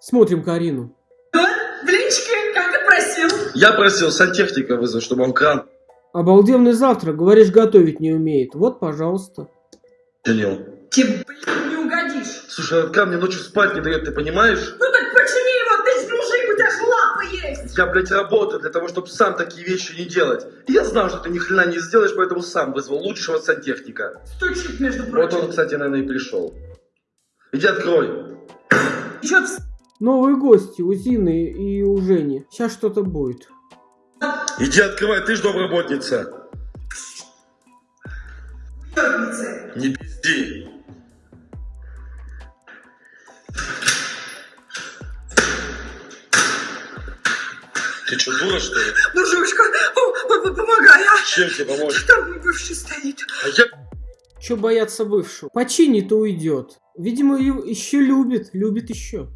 Смотрим Карину. Блинчики, как и просил. Я просил сантехника вызвать, чтобы он кран Обалденный завтрак, говоришь, готовить не умеет. Вот, пожалуйста. чинил. Тебе, блин, не угодишь. Слушай, этот кран мне ночью спать не дает, ты понимаешь? Ну так почини его, ты ж мужик, у тебя же лапы есть. Я, блядь, работаю для того, чтобы сам такие вещи не делать. И я знал, что ты ни хрена не сделаешь, поэтому сам вызвал лучшего сантехника. Стучит, между Вот прочим. он, кстати, наверное, и пришел. Иди открой. Чё ты Новые гости у Зины и у Жени. Сейчас что-то будет. Иди открывай, ты ж домработница. Не пизди. Ты что, дура, что ли? П- помогай, а? Чем тебе помочь? Там мой бывший стоит. А я... Че бояться бывшего? Починит и уйдет. Видимо, еще любит. Любит еще.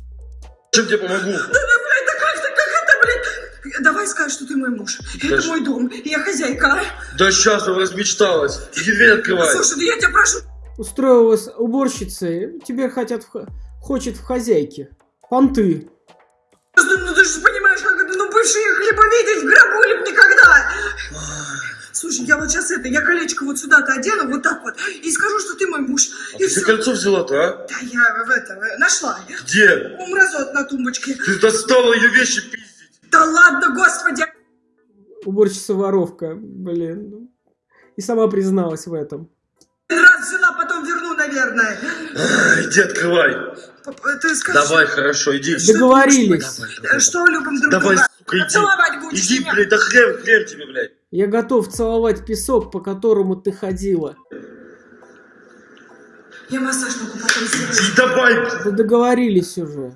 Чем тебе помогу? Да, блядь, да как ты, как это, блядь? Давай скажешь, что ты мой муж. Это Даже- мой дом, и я хозяйка, а? Да сейчас он размечталась. Иди дверь открывай. Слушай, да я тебя прошу. Устроилась уборщицей. Теперь хотят в хочет в хозяйке. Понты. Ну, ну, ты же понимаешь, как это, ну бывшие хлеба видеть в гробу ли б никогда. Слушай, я вот сейчас это, я колечко вот сюда-то одену, вот так вот, и скажу, что ты мой муж. А И ты все. кольцо взяла-то, а? Да я в это, э, нашла. Где? У мразот на тумбочке. Ты достала ее вещи пиздить. Да ладно, господи. Уборщица воровка. Блин. И сама призналась в этом. Раз взяла, потом верну, наверное. А, Иди открывай. Ты скажи, Давай, хорошо, иди. Что Договорились. э, что любим друг Давай, друга. сука, иди. Целовать будешь Иди, меня? блядь, да хрен, хрен тебе, блядь. Я готов целовать песок, по которому ты ходила. Я массаж могу потом сделать. Давай. Да договорились уже.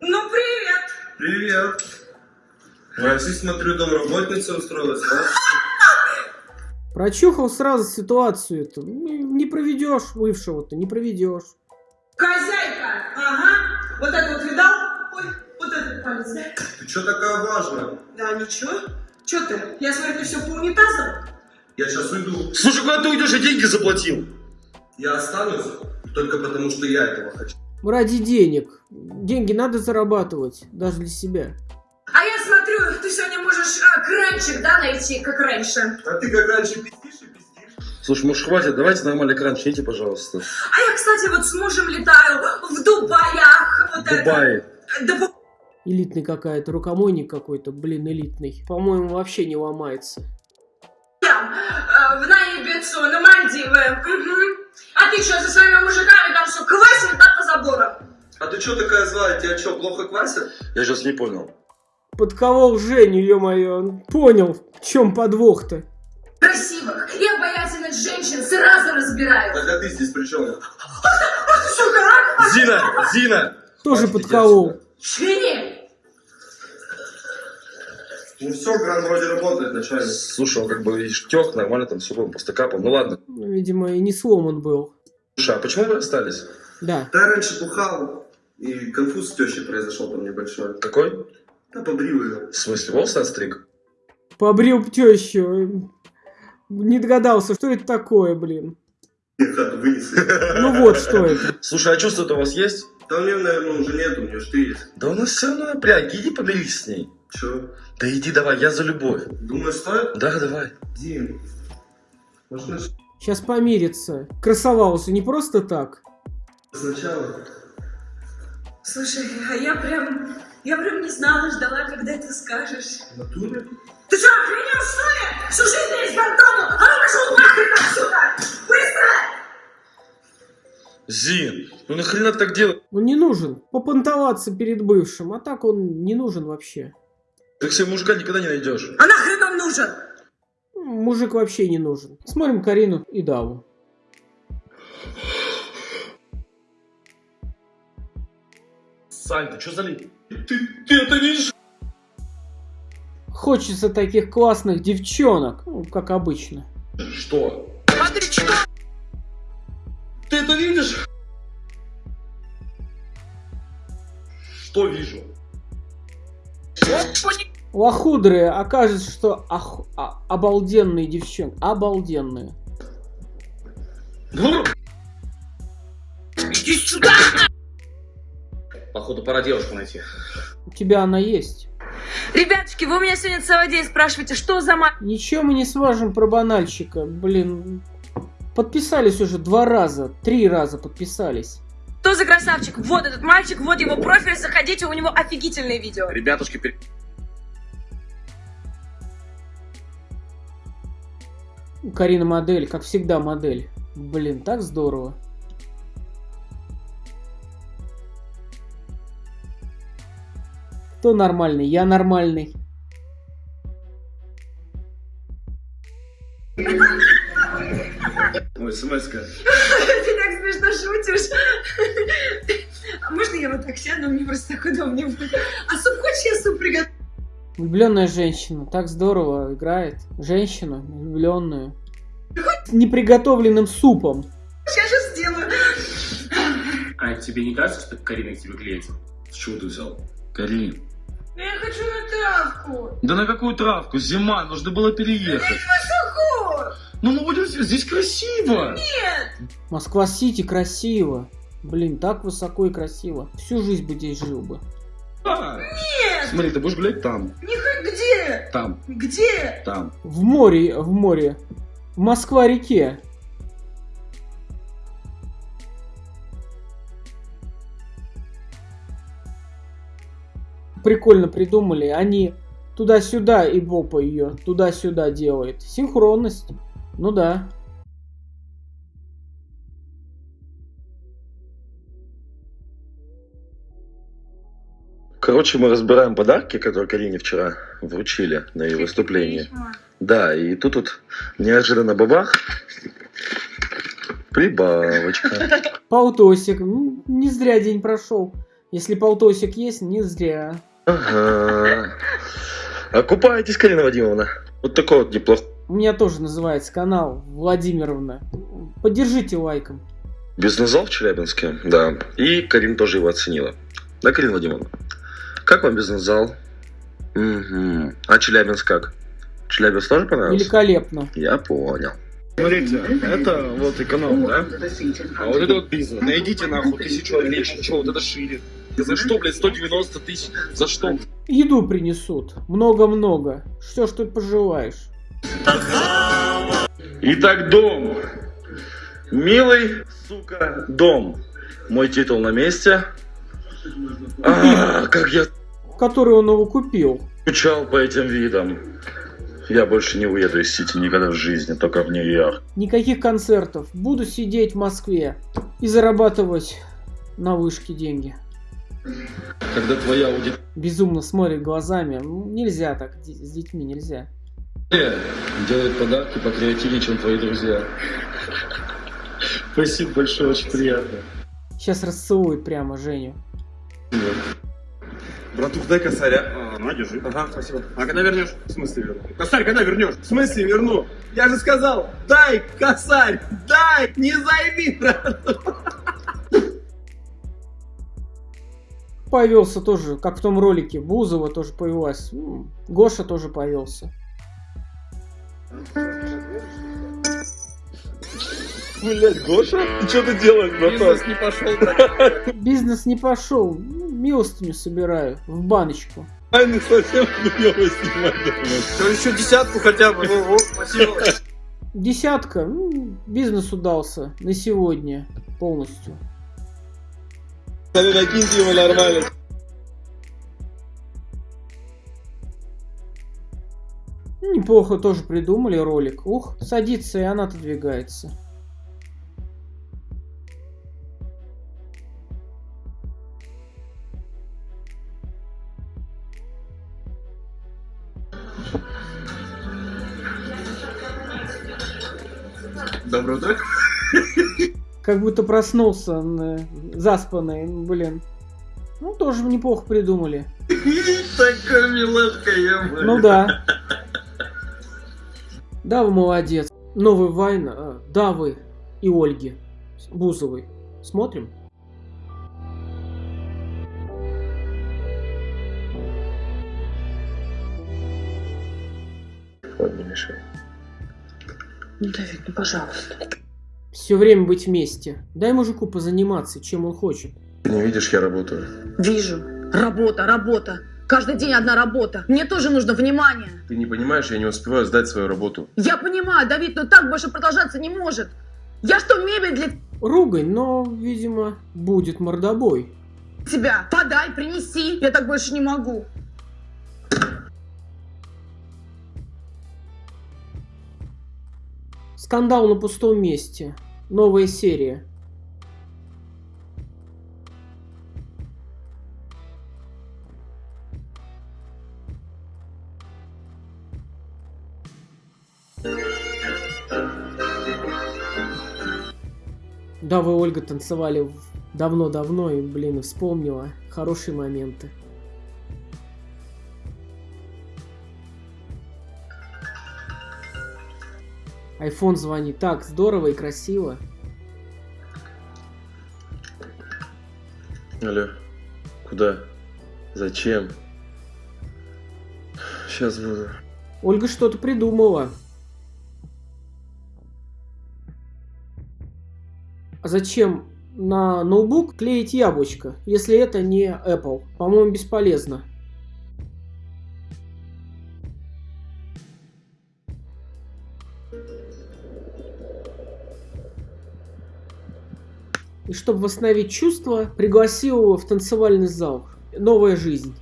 Ну, привет. Привет. Макси, смотрю, домработница устроилась, да? Прочухал сразу ситуацию эту. Не не проведешь бывшего-то, не проведешь. Хозяйка. Ага. Вот это да? Ты чё такая важная? Да, ничего. Че ты? Я смотрю, ты все по унитазам? Я сейчас уйду. Слушай, куда ты уйдешь? Я деньги заплатил. Я останусь только потому, что я этого хочу. Ради денег. Деньги надо зарабатывать, даже для себя. А я смотрю, ты сегодня можешь а, кранчик, да, найти, как раньше. А ты как раньше пиздишь и пиздишь. Слушай, может, хватит, давайте нормальный кран чините, пожалуйста. А я, кстати, вот с мужем летаю в Дубаях. Вот В Дубае. это. Да Элитный какая-то, рукомойник какой-то, блин, элитный. По-моему, вообще не ломается. Э, в Наибицу, на Мальдивы. А ты что, со своими мужиками там все квасил, да, по заборам? А ты чё такая злая? Тебя чё, плохо квасят? Я сейчас не понял. Подколол Женю, ё-моё. Понял, в чем подвох-то. Красивых и обаятельных женщин сразу разбираю. Тогда ты здесь при чем? Зина, Зина. Тоже подколол. отсюда. Ну все, кран вроде работает, начальник. Слушай, он как бы видишь, тёк, нормально там все было, просто капал. Ну ладно. Ну, Видимо, и не сломан был. Слушай, а почему вы расстались? Да. Да, раньше бухал, и конфуз с тещей произошел там небольшой. Какой? Да побрил ее. В смысле, волосы отстриг? Побрил тещу. Не догадался, что это такое, блин. Ну вот, что это. Слушай, а чувство-то у вас есть? Да у нее, наверное, уже нет, у нее что есть. Да у нас все равно напряги, иди помирись с ней. Чё? Да иди давай, я за любовь. Думаешь, стоит? Да, давай. Дим. Может, начать Сейчас помирится. Красовался не просто так. сначала? Слушай, а я прям, я прям не знала, ждала, когда ты скажешь. В натуре? Ты что, охренел, что ли? Всю жизнь из Гордону! А ну пошел нахрен отсюда! Быстро! Зин, ну нахрена так делаешь? Он не нужен. Попонтоваться перед бывшим. А так он не нужен вообще. Ты себе мужика никогда не найдешь. А нахрен он нужен? Мужик вообще не нужен. Смотрим Карину и Даву. Сань, ты что за ли? Ты, ты это видишь? Хочется таких классных девчонок, ну, как обычно. Что? Ты это видишь? Что вижу? Лохудрые окажется, что ох- а- обалденные девчонки. Обалденные. Иди сюда! Походу, пора девушку найти. У тебя она есть. Ребятушки, вы у меня сегодня целый день спрашиваете, что за ма... Ничего мы не сважем про банальщика. Блин, подписались уже два раза, три раза подписались. Что за красавчик? Вот этот мальчик, вот его профиль, заходите, у него офигительные видео. Ребятушки, пер- Карина модель, как всегда модель. Блин, так здорово. Кто нормальный? Я нормальный. Ой, смс-ка. Ты так смешно шутишь. А можно я вот так сяду? Мне просто так удобнее будет. А суп хочешь, я суп приготовлю? Влюбленная женщина. Так здорово играет. Женщину, влюбленную. С неприготовленным супом. Я сейчас сделаю. А тебе не кажется, что Карина к тебе клеится? С чего ты взял? Карин. Я хочу на травку. Да на какую травку? Зима, нужно было переехать. Ну мы будем здесь, красиво. Москва-Сити красиво. Блин, так высоко и красиво. Всю жизнь бы здесь жил бы. Да. Нет. Смотри, ты будешь гулять там, Не х- где? там, Где? там. В море, в море. В Москва-реке. Прикольно придумали. Они туда-сюда и Бопа ее туда-сюда делает. Синхронность. Ну да. Короче, мы разбираем подарки, которые Карине вчера вручили на ее выступлении. Да, и тут вот неожиданно бабах. Прибавочка. Полтосик. М, Не зря день прошел. Если полтосик есть, не зря. Ага. Окупаетесь, Карина Вадимовна. Вот такой вот неплохой У меня тоже называется канал Владимировна. Поддержите лайком. бизнес-зал в Челябинске. Да. И Карин тоже его оценила. Да, Карина Вадимовна? Как вам бизнес-зал? Угу. А Челябинск как? Челябинск тоже понравился? Великолепно. Я понял. Смотрите, это вот эконом, да? А вот это вот бизнес. Найдите нахуй тысячу меньше. Че, вот это шире. И за что, блядь, 190 тысяч? За что? Еду принесут. Много-много. Все, что ты пожелаешь. Итак, дом. Милый, сука, дом. Мой титул на месте. А, как я Который он его купил. скучал по этим видам. Я больше не уеду из Сити никогда в жизни, только в Нью-Йорк. Никаких концертов. Буду сидеть в Москве и зарабатывать на вышке деньги. Когда твоя аудитория Безумно смотрит глазами. Нельзя так. С детьми нельзя. Делает подарки покреативнее, чем твои друзья. Спасибо большое, очень приятно. Сейчас расцелует прямо Женю. Братух, дай косаря. А, на, держи. Ага, спасибо. А когда вернешь? В смысле верну? Косарь, когда вернешь? В смысле верну? Я же сказал, дай косарь, дай, не займи, брат. Повелся тоже, как в том ролике. Бузова тоже повелась. М, Гоша тоже повелся. Блять, Гоша, ты что ты делаешь, братан? не пошел, Бизнес не пошел. Ну, Милостыню собираю в баночку. Тайны совсем хуёво снимать. еще десятку хотя бы. Ну, вот, спасибо. Десятка. ну, Бизнес удался на сегодня полностью. Накиньте его нормально. Неплохо тоже придумали ролик. Ух, садится и она отодвигается. Доброе утро. Как будто проснулся, заспанный, ну, блин. Ну, тоже неплохо придумали. Такая милашка, я Ну да. Да, вы молодец. Новый Вайн э, Давы и Ольги Бузовой. Смотрим? Ладно, не мешай. Ну, Давид, ну пожалуйста. Все время быть вместе. Дай мужику позаниматься, чем он хочет. Ты не видишь, я работаю. Вижу. Работа, работа. Каждый день одна работа. Мне тоже нужно внимание. Ты не понимаешь, я не успеваю сдать свою работу. Я понимаю, Давид, но так больше продолжаться не может. Я что, мебель для Ругань, но, видимо, будет мордобой. тебя? Подай, принеси. Я так больше не могу. Скандал на пустом месте. Новая серия. Да, вы, Ольга, танцевали давно-давно и, блин, вспомнила хорошие моменты. Айфон звонит. Так, здорово и красиво. Алло, куда? Зачем? Сейчас буду. Ольга что-то придумала. Зачем на ноутбук клеить яблочко, если это не Apple? По-моему, бесполезно. И чтобы восстановить чувства, пригласил его в танцевальный зал. Новая жизнь.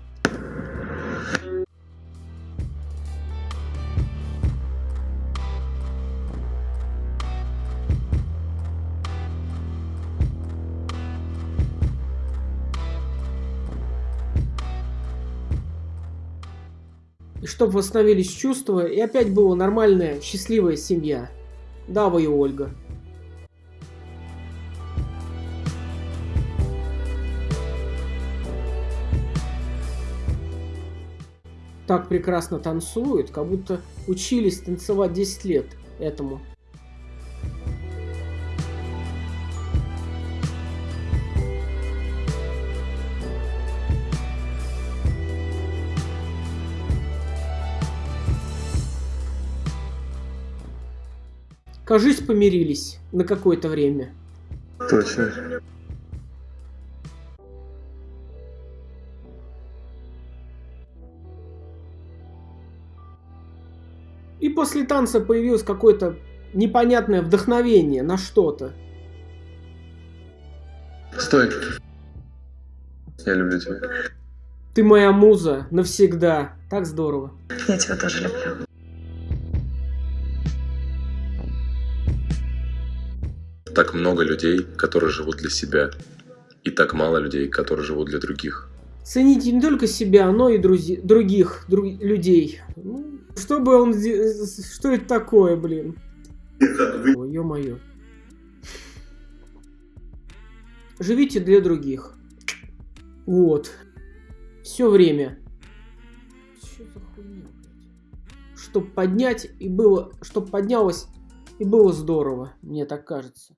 И чтобы восстановились чувства, и опять была нормальная, счастливая семья. Да, вы и Ольга. Так прекрасно танцуют, как будто учились танцевать 10 лет этому. Кажись, помирились на какое-то время. Точно. И после танца появилось какое-то непонятное вдохновение на что-то. Стой. Я люблю тебя. Ты моя муза навсегда. Так здорово. Я тебя тоже люблю. Так много людей, которые живут для себя. И так мало людей, которые живут для других. Цените не только себя, но и друзи- других друг- людей. Ну, что бы он... Что это такое, блин? Ой, ё-моё. Живите для других. Вот. Все время. Что за хуйня? Чтоб поднять и было... Чтоб поднялось и было здорово, мне так кажется.